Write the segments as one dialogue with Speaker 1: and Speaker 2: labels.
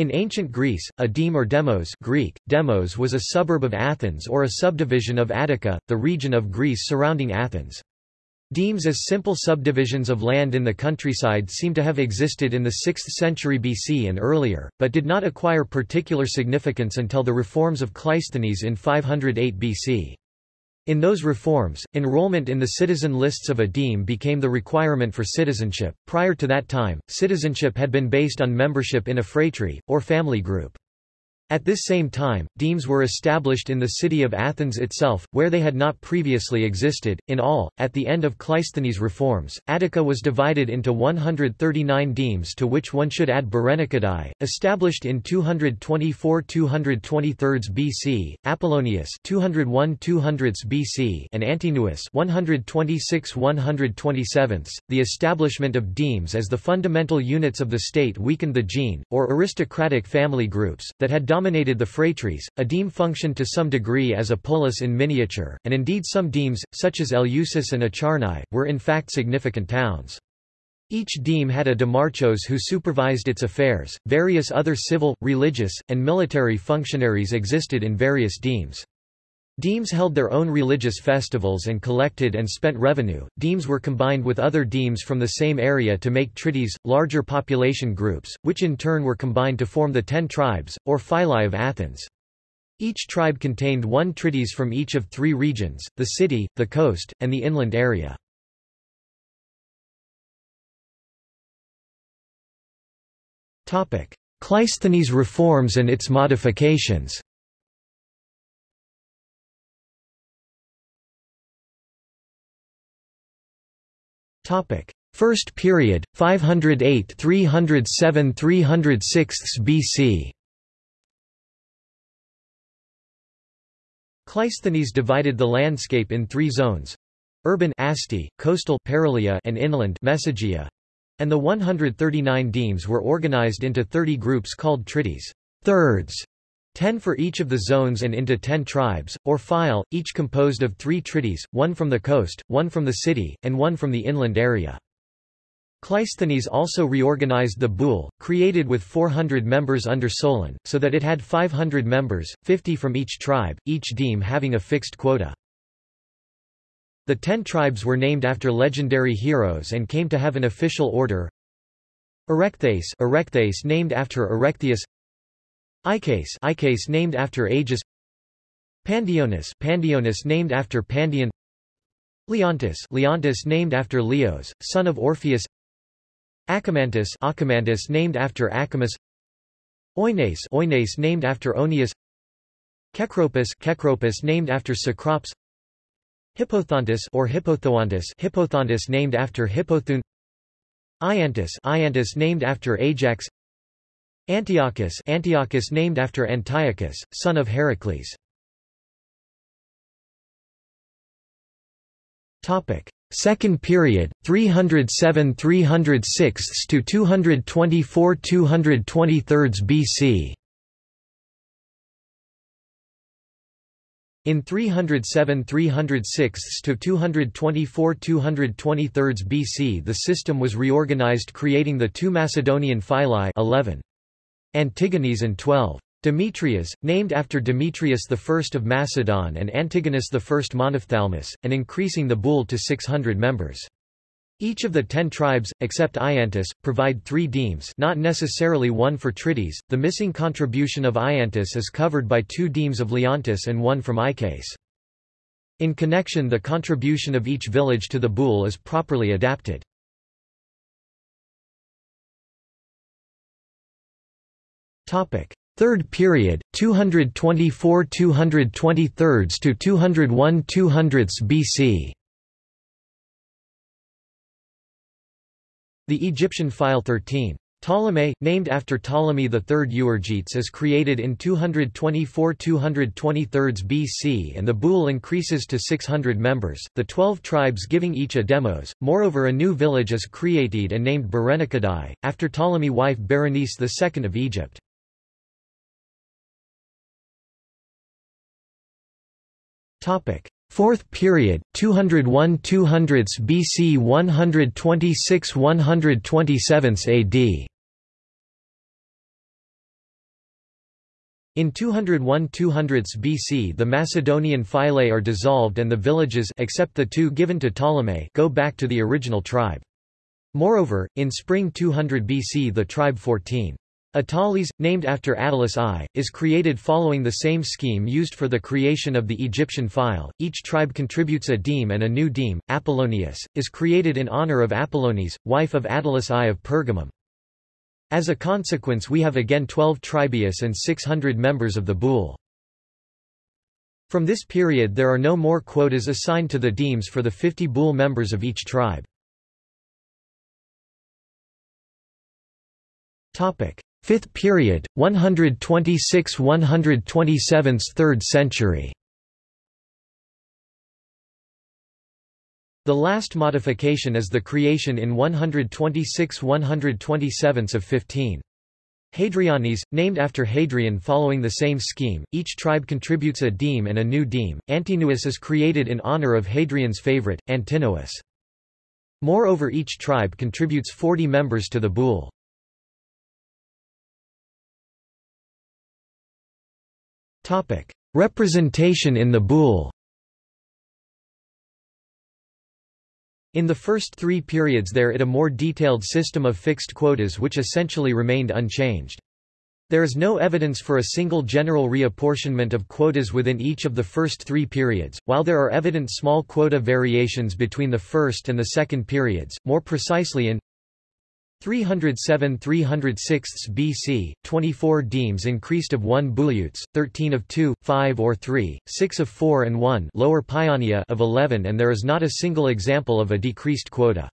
Speaker 1: In ancient Greece, a deme or demos Greek, demos was a suburb of Athens or a subdivision of Attica, the region of Greece surrounding Athens. Demes as simple subdivisions of land in the countryside seem to have existed in the 6th century BC and earlier, but did not acquire particular significance until the reforms of Cleisthenes in 508 BC. In those reforms, enrollment in the citizen lists of a deme became the requirement for citizenship. Prior to that time, citizenship had been based on membership in a phratry, or family group. At this same time, demes were established in the city of Athens itself, where they had not previously existed. In all, at the end of Cleisthenes' reforms, Attica was divided into 139 demes to which one should add Bereniketai, established in 224-223 BC, Apollonius 201-200 BC, and Antinous 126-127. The establishment of demes as the fundamental units of the state weakened the gene, or aristocratic family groups, that had dominated the phratries. A deme functioned to some degree as a polis in miniature, and indeed some demes, such as Eleusis and Acharnae, were in fact significant towns. Each deme had a demarchos who supervised its affairs. Various other civil, religious, and military functionaries existed in various demes. Demes held their own religious festivals and collected and spent revenue. Demes were combined with other demes from the same area to make trittyes, larger population groups, which in turn were combined to form the ten tribes, or phylae of Athens. Each tribe contained one trittyes from each of three regions, the city, the coast, and the inland area. Cleisthenes reforms and its modifications First period, 508–307–306 BC Cleisthenes divided the landscape in three zones urban Asty, coastal Paralia and inland Mesogeia, and the 139 demes were organized into 30 groups called trittyes thirds, ten for each of the zones and into ten tribes, or file, each composed of three trittyes, one from the coast, one from the city, and one from the inland area. Cleisthenes also reorganized the boule, created with 400 members under Solon, so that it had 500 members, 50 from each tribe, each deme having a fixed quota. The ten tribes were named after legendary heroes and came to have an official order. Erechtheis, Erechtheis named after Erechtheus Icase, Icase named after Agis Pandionis, Pandionis named after Pandion Leontis, Leontis named after Leos, son of Orpheus. Acamantus, Acamantus named after Acamas Oines, Oines named after Onius Kekropis, Kekropis named after Cecrops. Hippothontis or Hippothontis, Hippothontis named after Hippothune. Aiantis, Aiantis named after Ajax Antiochis Antiochis named after Antiochus, son of Heracles. Second period, 307–306 to 224–223 BC In 307–306 to 224–223 BC the system was reorganized creating the two Macedonian phylae 11. Antigonis and 12. Demetrias, named after Demetrius I of Macedon and Antigonus I Monophthalmus, and increasing the boule to 600 members. Each of the ten tribes, except Aiantis, provide three demes not necessarily one for Trides. The missing contribution of Aiantis is covered by two demes of Leontis and one from Icase. In connection the contribution of each village to the boule is properly adapted. Third period, 224 223 to 201 200 BC. The Egyptian phyle 13. Ptolemy, named after Ptolemy III Euergetes is created in 224–223 BC and the boule increases to 600 members, the twelve tribes giving each a demos. Moreover a new village is created and named Bereniketai, after Ptolemy wife Berenice II of Egypt. Topic: Fourth period, 201 200s BC 126 127 AD. In 201–200 BC the Macedonian phylae are dissolved and the villages except the two given to Ptolemy go back to the original tribe. Moreover, in spring 200 BC the tribe 14 Attalis, named after Attalus I, is created following the same scheme used for the creation of the Egyptian phyle. Each tribe contributes a deme and a new deme. Apollonius, is created in honor of Apollonies, wife of Attalus I of Pergamum. As a consequence we have again 12 tribius and 600 members of the boule. From this period there are no more quotas assigned to the demes for the 50 boule members of each tribe. Topic. Fifth period, 126–127 3rd century The last modification is the creation in 126–127 of 15. Hadrianis, named after Hadrian following the same scheme, each tribe contributes a deme and a new deme. Antinous is created in honor of Hadrian's favorite, Antinous. Moreover each tribe contributes 40 members to the boule. Representation in the boule In the first three periods there it a more detailed system of fixed quotas which essentially remained unchanged. There is no evidence for a single general reapportionment of quotas within each of the first three periods, while there are evident small quota variations between the first and the second periods, more precisely in 307–306 BC, 24 demes increased of 1 bouleuts, 13 of 2, 5 or 3, 6 of 4 and 1 lower Paeania of 11 and there is not a single example of a decreased quota.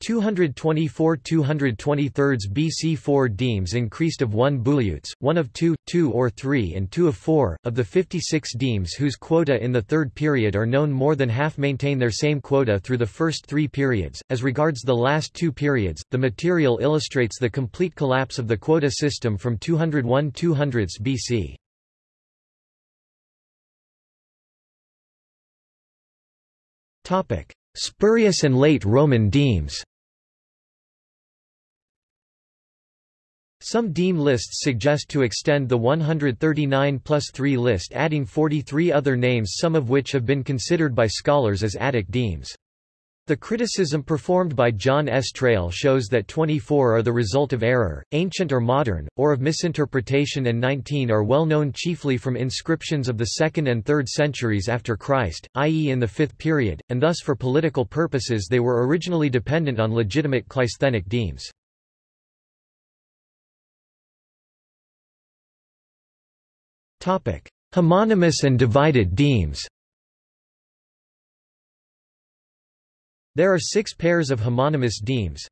Speaker 1: 224 223 BC 4 demes increased of 1 bouleuts, 1 of 2, 2 or 3 and 2 of 4, of the 56 demes whose quota in the third period are known more than half maintain their same quota through the first three periods. As regards the last two periods, the material illustrates the complete collapse of the quota system from 201 200 BC. Topic. Spurious and late Roman demes Some deme lists suggest to extend the 139 plus 3 list adding 43 other names some of which have been considered by scholars as Attic demes. The criticism performed by John S. Traill shows that 24 are the result of error, ancient or modern, or of misinterpretation and 19 are well known chiefly from inscriptions of the 2nd and 3rd centuries after Christ, i.e. in the 5th period, and thus for political purposes they were originally dependent on legitimate Cleisthenic demes. Homonymous and divided demes There are six pairs of homonymous demes.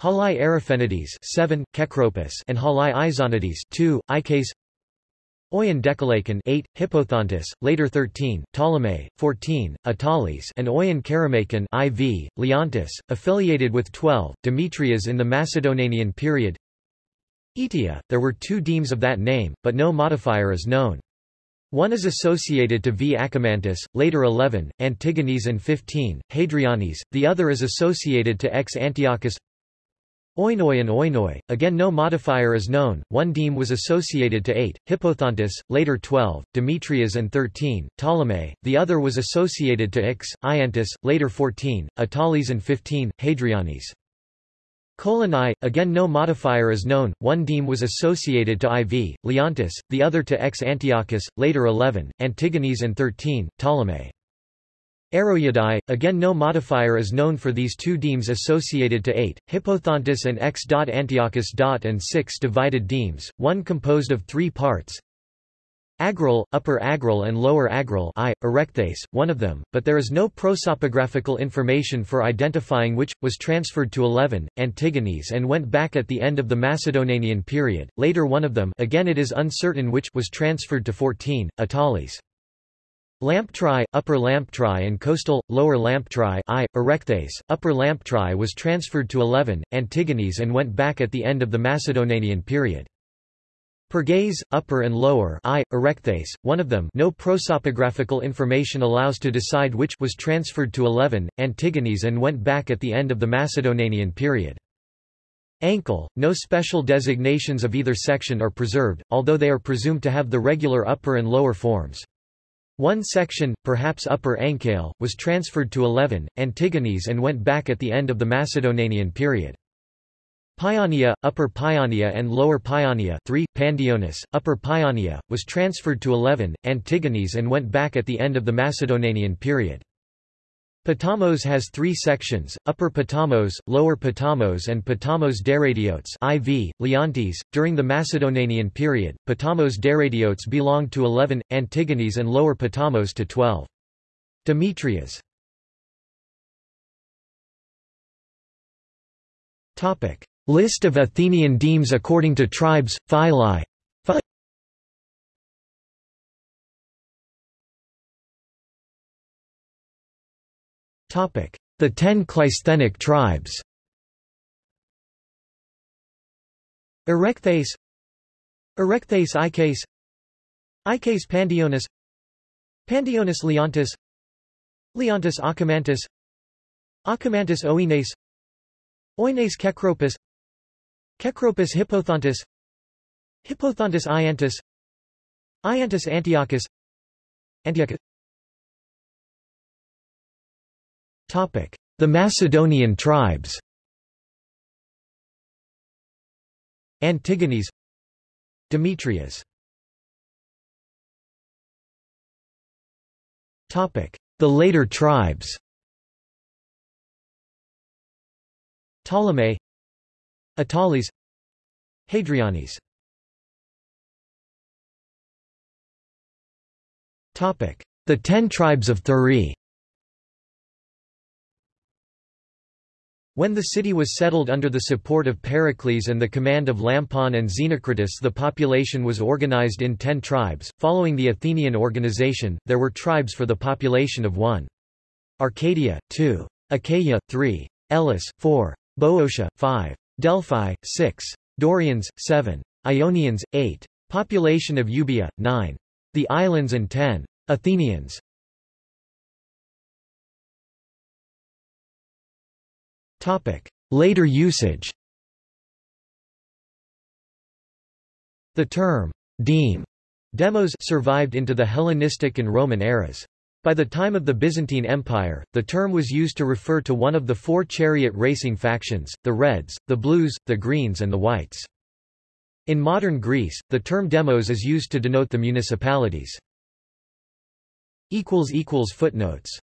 Speaker 1: Halai Araphenides 7, Kekropis and Halai Aixonides 2, Ikes Oion Dekeleikon 8, Hippothontis, later 13, Ptolemy, 14, Attalis and Oion Kerameikon IV, Leontis, affiliated with 12, Demetrias in the Macedonian period Etia, there were two demes of that name, but no modifier is known. One is associated to V. Achamantis, later 11, Antigonis and 15, Hadrianis, the other is associated to X. Antiochis Oinoi and Oinoi, again no modifier is known, one deme was associated to 8, Hippothontis, later 12, Demetrias and 13, Ptolemy, the other was associated to X, Aiantis, later 14, Attalis and 15, Hadrianis. Coloni, again no modifier is known, one deme was associated to IV, Leontis, the other to X Antiochis, later 11, Antigonis and 13, Ptolemy. Aeroidae, again no modifier is known for these two demes associated to 8, Hippothontis and X. Antiochis. and 6 divided demes, one composed of three parts, Agryle, Upper Agryle and Lower Agryle I, Erechtheis, one of them, but there is no prosopographical information for identifying which, was transferred to 11, Antigonis and went back at the end of the Macedonian period, later one of them again it is uncertain which was transferred to 14, Attalis. Lamptrai, Upper Lamptrai and Coastal, Lower Lamptrai I, Erechtheis, Upper Lamptrai was transferred to 11, Antigonis and went back at the end of the Macedonian period. Pergase, upper and lower I, Erechtheis, one of them no prosopographical information allows to decide which was transferred to 11, Antigonis and went back at the end of the Macedonian period. Ankle, no special designations of either section are preserved, although they are presumed to have the regular upper and lower forms. One section, perhaps Upper Ankale, was transferred to 11, Antigonis and went back at the end of the Macedonian period. Paeania, Upper Paeania and Lower Paeania 3, Pandionis, Upper Paeania, was transferred to 11, Antigonis and went back at the end of the Macedonian period. Potamos has three sections, Upper Potamos, Lower Potamos and Potamos Deradiotes IV, Leontis. During the Macedonian period, Potamos Deradiotes belonged to 11, Antigones and Lower Potamos to 12. Demetrias List of Athenian demes according to tribes, phylae The ten Cleisthenic tribes. Erechtheis. Erechtheis Ikes Ikes Pandionis. Pandionis Leontis. Leontis Achamantis. Achamantis Oines Oines Kekropis Kekropis Hippothontis Hippothontis Aiantis Aiantis Antiochis Antiochis. Topic: The Macedonian tribes. Antigonis Demetrias The later tribes. Ptolemy Attalis Hadrianis The Ten Tribes of Thurii When the city was settled under the support of Pericles and the command of Lampon and Xenocritus the population was organized in ten tribes. Following the Athenian organization, there were tribes for the population of 1. Arcadia, 2. Achaia, 3. Elis, 4. Boeotia, 5. Delphi, 6. Dorians, 7. Ionians, 8. Population of Euboea, 9. The islands and 10. Athenians. Topic. Later usage The term, deme, demos survived into the Hellenistic and Roman eras. By the time of the Byzantine Empire, the term was used to refer to one of the four chariot racing factions, the Reds, the Blues, the Greens and the Whites. In modern Greece, the term demos is used to denote the municipalities. Footnotes